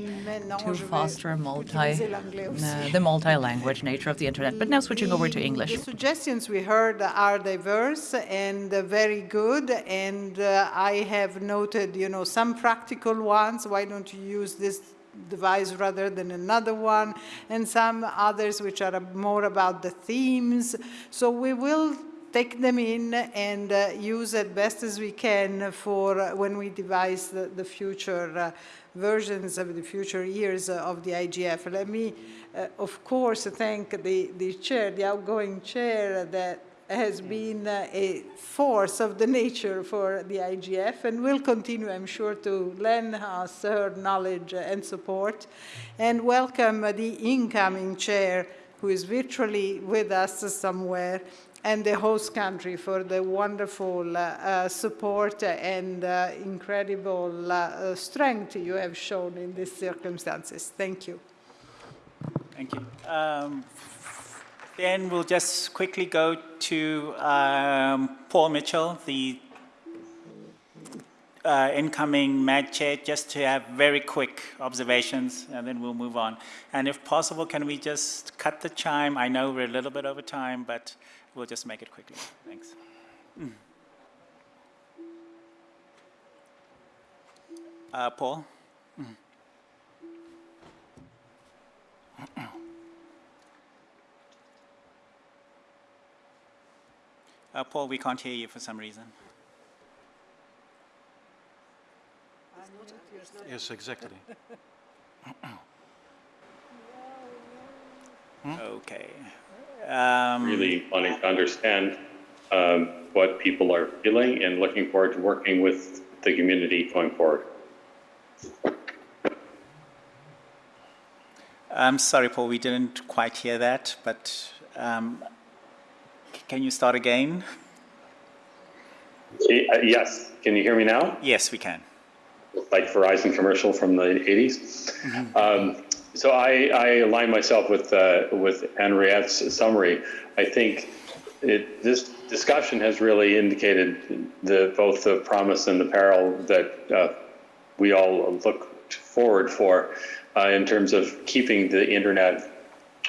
to foster multi, uh, the multi-language nature of the internet. But now switching over to English. The suggestions we heard are diverse and very good, and uh, I have noted, you know, some practical ones. Why don't you use this device rather than another one? And some others which are more about the themes. So we will take them in and uh, use as best as we can for when we devise the, the future uh, versions of the future years of the IGF. Let me, uh, of course, thank the, the chair, the outgoing chair that has been uh, a force of the nature for the IGF and will continue, I'm sure, to lend us her knowledge and support. And welcome the incoming chair, who is virtually with us somewhere, and the host country for the wonderful uh, support and uh, incredible uh, strength you have shown in these circumstances. Thank you. Thank you. Um, then we'll just quickly go to um, Paul Mitchell, the uh, incoming MAG chair, just to have very quick observations, and then we'll move on. And if possible, can we just cut the chime? I know we're a little bit over time, but we'll just make it quickly. Thanks. Mm. Uh, Paul? Mm. Uh, Paul, we can't hear you for some reason. Yes, exactly. Okay. Um, really wanting to understand um, what people are feeling and looking forward to working with the community going forward. I'm sorry, Paul, we didn't quite hear that, but um, c- can you start again? Uh, Yes, can you hear me now? Yes, we can. Like Verizon commercial from the 80s. Um, so I, I align myself with uh, with Anriette's summary. I think it, this discussion has really indicated the both the promise and the peril that uh, we all look forward for uh, in terms of keeping the internet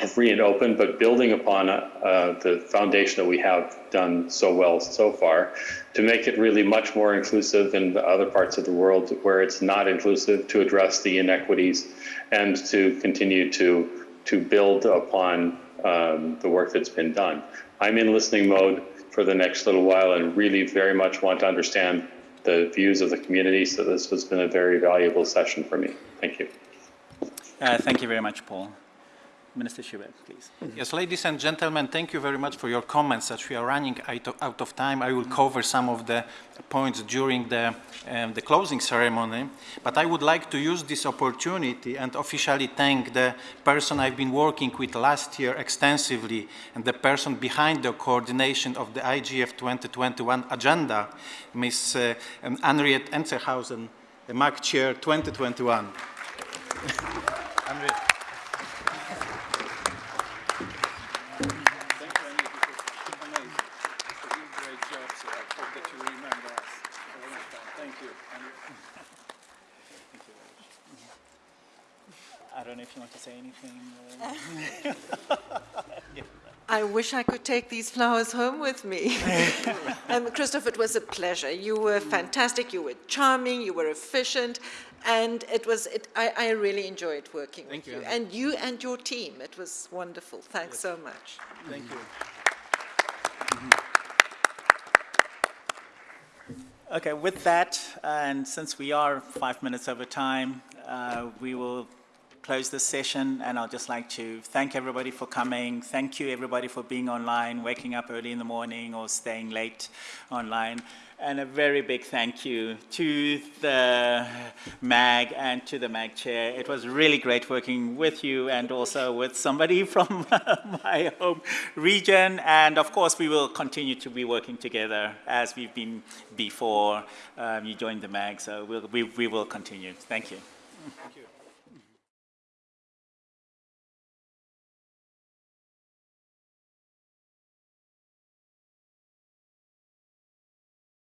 free and open, but building upon uh, the foundation that we have done so well so far to make it really much more inclusive in the other parts of the world where it's not inclusive, to address the inequities and to continue to, to build upon um, the work that's been done. I'm in listening mode for the next little while and really very much want to understand the views of the community. So this has been a very valuable session for me. Thank you. Uh, thank you very much, Paul. Minister Szubert, please. Yes, ladies and gentlemen, thank you very much for your comments. As we are running out of time, I will cover some of the points during the, um, the closing ceremony. But I would like to use this opportunity and officially thank the person I've been working with last year extensively and the person behind the coordination of the IGF 2021 agenda, Ms. Uh, um, Anriette Esterhuysen, the MAG Chair 2021. I don't know if you want to say anything. I wish I could take these flowers home with me. um, Krzysztof, it was a pleasure. You were fantastic, you were charming, you were efficient, and it was, it, I, I really enjoyed working Thank with you. you. And you and your team, it was wonderful. Thanks so much. Thank you. Okay, with that, and since we are five minutes over time, uh, we will close this session, and I'd just like to thank everybody for coming. Thank you, everybody, for being online, waking up early in the morning or staying late online. And a very big thank you to the MAG and to the MAG chair. It was really great working with you and also with somebody from my home region. And of course, we will continue to be working together as we've been before um, you joined the MAG. So we'll, we, we will continue. Thank you. Thank you.